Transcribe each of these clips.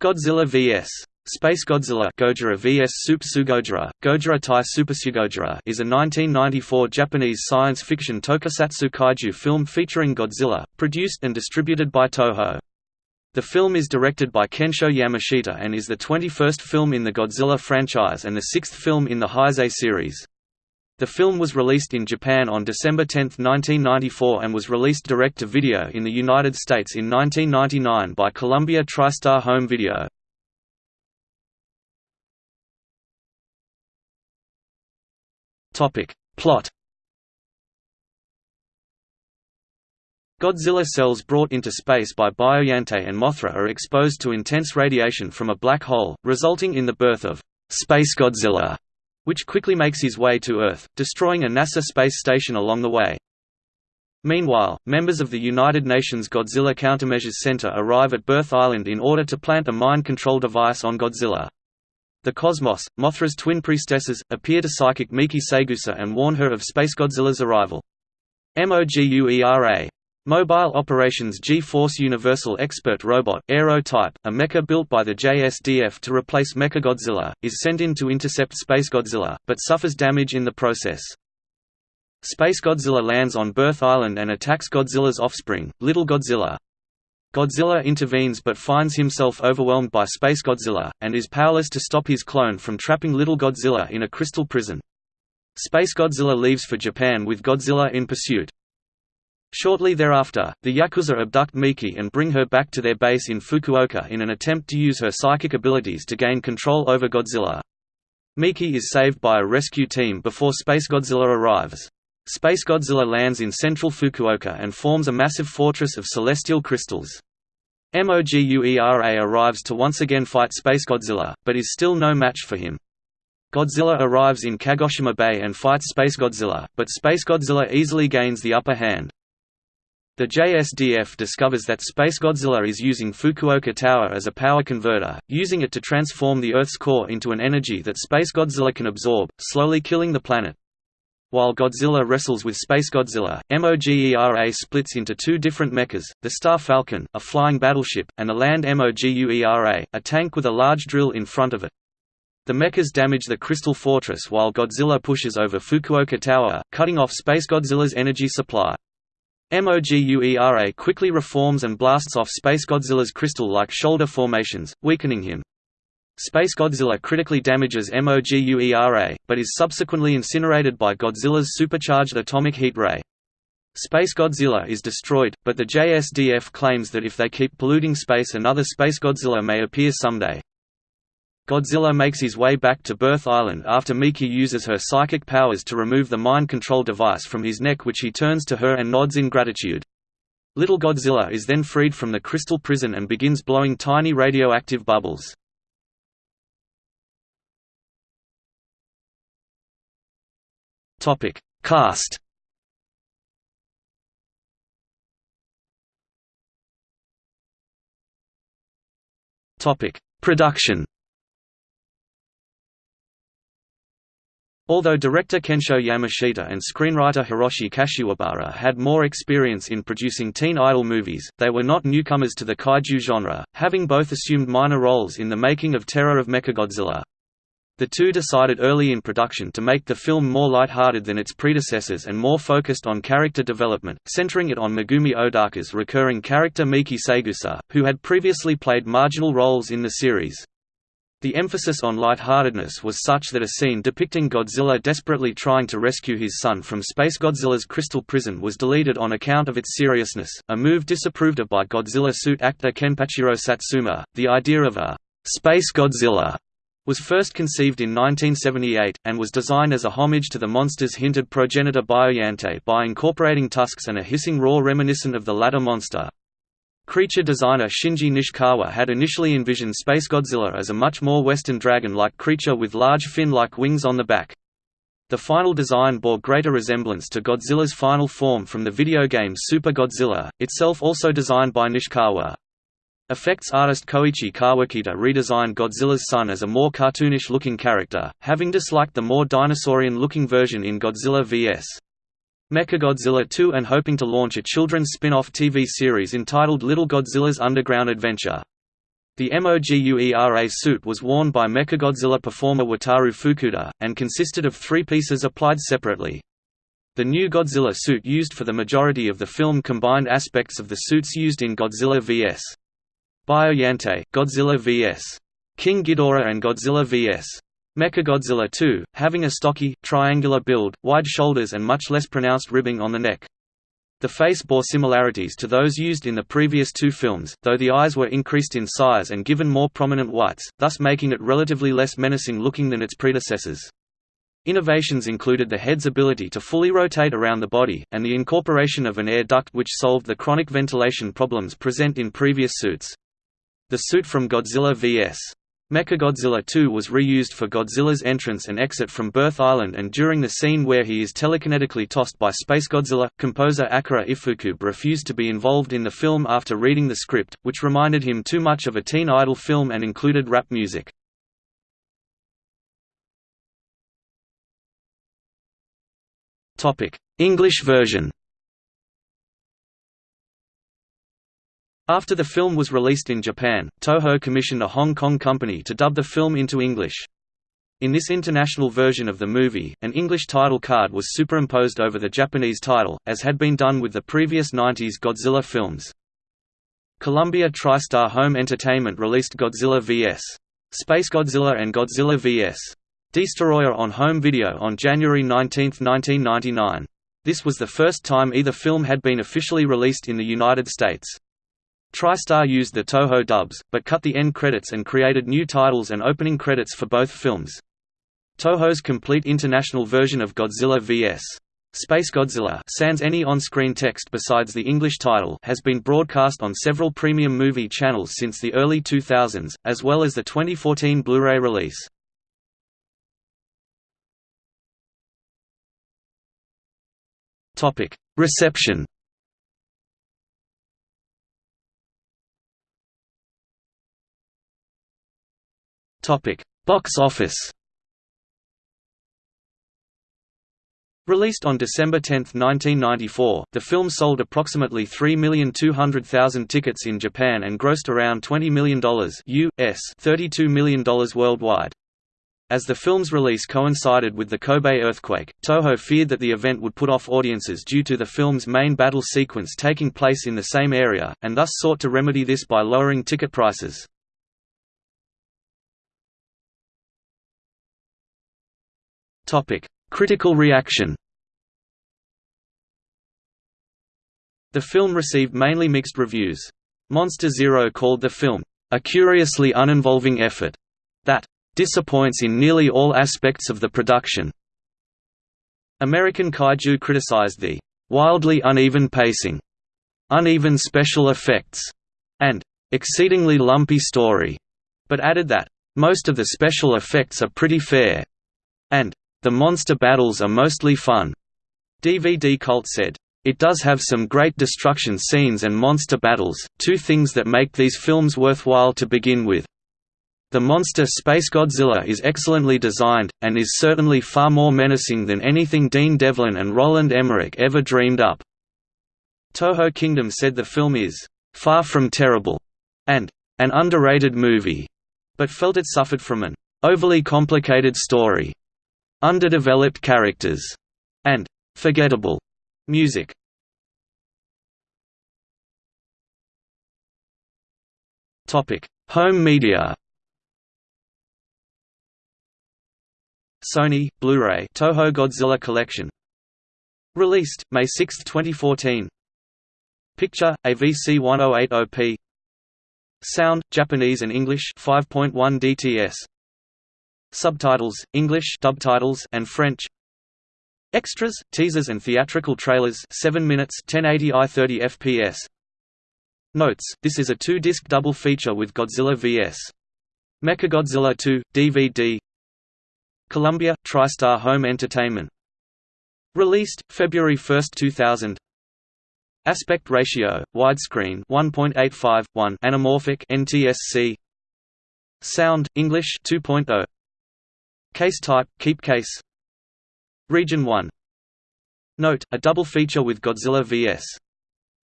Godzilla vs. Space Godzilla Gojira vs Super Gojira Tai Super is a 1994 Japanese science fiction tokusatsu kaiju film featuring Godzilla, produced and distributed by Toho. The film is directed by Kensho Yamashita and is the 21st film in the Godzilla franchise and the sixth film in the Heisei series. The film was released in Japan on December 10, 1994 and was released direct-to-video in the United States in 1999 by Columbia TriStar Home Video. Plot Godzilla cells brought into space by Biollante and Mothra are exposed to intense radiation from a black hole, resulting in the birth of Space Godzilla, which quickly makes his way to Earth, destroying a NASA space station along the way. Meanwhile, members of the United Nations Godzilla Countermeasures Center arrive at Birth Island in order to plant a mind control device on Godzilla. The Cosmos, Mothra's twin priestesses, appear to psychic Miki Saegusa and warn her of Space Godzilla's arrival. MOGUERA. Mobile Operations G-Force Universal Expert Robot, Aero Type, a mecha built by the JSDF to replace Mechagodzilla, is sent in to intercept Space Godzilla, but suffers damage in the process. Space Godzilla lands on Birth Island and attacks Godzilla's offspring, Little Godzilla. Godzilla intervenes but finds himself overwhelmed by Space Godzilla, and is powerless to stop his clone from trapping Little Godzilla in a crystal prison. Space Godzilla leaves for Japan with Godzilla in pursuit. Shortly thereafter, the Yakuza abduct Miki and bring her back to their base in Fukuoka in an attempt to use her psychic abilities to gain control over Godzilla. Miki is saved by a rescue team before Space Godzilla arrives. Space Godzilla lands in central Fukuoka and forms a massive fortress of celestial crystals. MOGUERA arrives to once again fight Space Godzilla, but is still no match for him. Godzilla arrives in Kagoshima Bay and fights Space Godzilla, but Space Godzilla easily gains the upper hand. The JSDF discovers that Space Godzilla is using Fukuoka Tower as a power converter, using it to transform the Earth's core into an energy that Space Godzilla can absorb, slowly killing the planet. While Godzilla wrestles with Space Godzilla, MOGUERA splits into two different mechas, the Star Falcon, a flying battleship, and the land MOGUERA, a tank with a large drill in front of it. The mechas damage the Crystal Fortress while Godzilla pushes over Fukuoka Tower, cutting off Space Godzilla's energy supply. MOGUERA quickly reforms and blasts off Space Godzilla's crystal-like shoulder formations, weakening him. Space Godzilla critically damages MOGUERA, but is subsequently incinerated by Godzilla's supercharged atomic heat ray. Space Godzilla is destroyed, but the JSDF claims that if they keep polluting space another Space Godzilla may appear someday. Godzilla makes his way back to Birth Island after Miki uses her psychic powers to remove the mind control device from his neck which he turns to her and nods in gratitude. Little Godzilla is then freed from the crystal prison and begins blowing tiny radioactive bubbles. Topic: Cast. Topic: Production. Although director Kensho Yamashita and screenwriter Hiroshi Kashiwabara had more experience in producing teen idol movies, they were not newcomers to the kaiju genre, having both assumed minor roles in the making of Terror of Mechagodzilla. The two decided early in production to make the film more light-hearted than its predecessors and more focused on character development, centering it on Megumi Odaka's recurring character Miki Saegusa, who had previously played marginal roles in the series. The emphasis on lightheartedness was such that a scene depicting Godzilla desperately trying to rescue his son from Space Godzilla's crystal prison was deleted on account of its seriousness, a move disapproved of by Godzilla suit actor Kenpachiro Satsuma. The idea of a Space Godzilla was first conceived in 1978, and was designed as a homage to the monster's hinted progenitor Biollante by incorporating tusks and a hissing roar reminiscent of the latter monster. Creature designer Shinji Nishikawa had initially envisioned Space Godzilla as a much more western dragon-like creature with large fin-like wings on the back. The final design bore greater resemblance to Godzilla's final form from the video game Super Godzilla, itself also designed by Nishikawa. Effects artist Koichi Kawakita redesigned Godzilla's son as a more cartoonish-looking character, having disliked the more dinosaurian-looking version in Godzilla vs. Mechagodzilla 2 and hoping to launch a children's spin-off TV series entitled Little Godzilla's Underground Adventure. The MOGUERA suit was worn by Mechagodzilla performer Wataru Fukuda, and consisted of three pieces applied separately. The new Godzilla suit used for the majority of the film combined aspects of the suits used in Godzilla vs. Biollante, Godzilla vs. King Ghidorah and Godzilla vs. Mechagodzilla 2, having a stocky, triangular build, wide shoulders and much less pronounced ribbing on the neck. The face bore similarities to those used in the previous two films, though the eyes were increased in size and given more prominent whites, thus making it relatively less menacing looking than its predecessors. Innovations included the head's ability to fully rotate around the body, and the incorporation of an air duct which solved the chronic ventilation problems present in previous suits. The suit from Godzilla vs. Mechagodzilla 2 was reused for Godzilla's entrance and exit from Birth Island and during the scene where he is telekinetically tossed by Space Godzilla, composer Akira Ifukube refused to be involved in the film after reading the script, which reminded him too much of a teen idol film and included rap music. English version After the film was released in Japan, Toho commissioned a Hong Kong company to dub the film into English. In this international version of the movie, an English title card was superimposed over the Japanese title, as had been done with the previous 90s Godzilla films. Columbia TriStar Home Entertainment released Godzilla vs. Space Godzilla and Godzilla vs. Destoroyah on home video on January 19, 1999. This was the first time either film had been officially released in the United States. TriStar used the Toho dubs, but cut the end credits and created new titles and opening credits for both films. Toho's complete international version of Godzilla vs. Space Godzilla sans any on-screen text besides the English title has been broadcast on several premium movie channels since the early 2000s, as well as the 2014 Blu-ray release. Reception Topic: Box office. Released on December 10, 1994, the film sold approximately 3,200,000 tickets in Japan and grossed around $20 million US $32 million worldwide. As the film's release coincided with the Kobe earthquake, Toho feared that the event would put off audiences due to the film's main battle sequence taking place in the same area, and thus sought to remedy this by lowering ticket prices. Topic: Critical reaction. The film received mainly mixed reviews. Monster Zero called the film a curiously uninvolving effort that disappoints in nearly all aspects of the production. American Kaiju criticized the wildly uneven pacing, uneven special effects, and exceedingly lumpy story, but added that most of the special effects are pretty fair, and the monster battles are mostly fun. DVD Cult said, it does have some great destruction scenes and monster battles, two things that make these films worthwhile to begin with. The monster Space Godzilla is excellently designed, and is certainly far more menacing than anything Dean Devlin and Roland Emmerich ever dreamed up. Toho Kingdom said the film is, "...far from terrible," and, "...an underrated movie," but felt it suffered from an overly complicated story underdeveloped characters, and forgettable music. Topic: Home media. Sony Blu-ray Toho Godzilla Collection. Released May 6, 2014. Picture AVC 1080p. Sound Japanese and English 5.1 DTS. Subtitles, English subtitles and French. Extras, teasers and theatrical trailers 7 minutes 1080i 30 fps. Notes, this is a two-disc double feature with Godzilla vs. Mechagodzilla 2, DVD Columbia, TriStar Home Entertainment Released, February 1, 2000 Aspect ratio, widescreen 1.85, 1 anamorphic NTSC Sound, English 2.0 Case type, keep case. Region 1 Note, a double feature with Godzilla vs.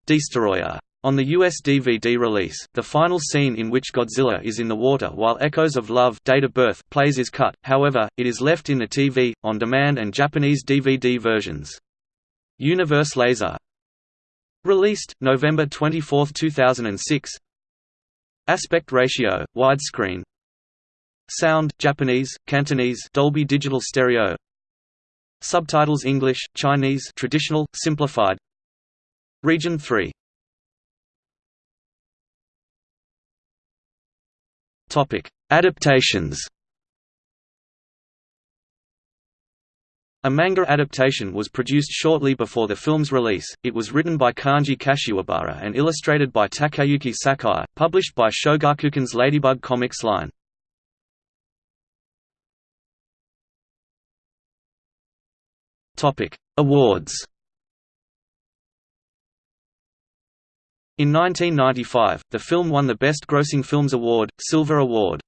Destoroyah. On the US DVD release, the final scene in which Godzilla is in the water while Echoes of Love Date of Birth plays is cut, however, it is left in the TV, on demand and Japanese DVD versions. Universe Laser. Released, November 24, 2006 Aspect ratio, widescreen Sound, Japanese, Cantonese Dolby Digital Stereo Subtitles English, Chinese traditional, simplified Region 3 Topic: Adaptations. A manga adaptation was produced shortly before the film's release. It was written by Kanji Kashiwabara and illustrated by Takayuki Sakai, published by Shogakukan's Ladybug Comics line. Topic: Awards. In 1995, the film won the Best Grossing Films Award, Silver Award.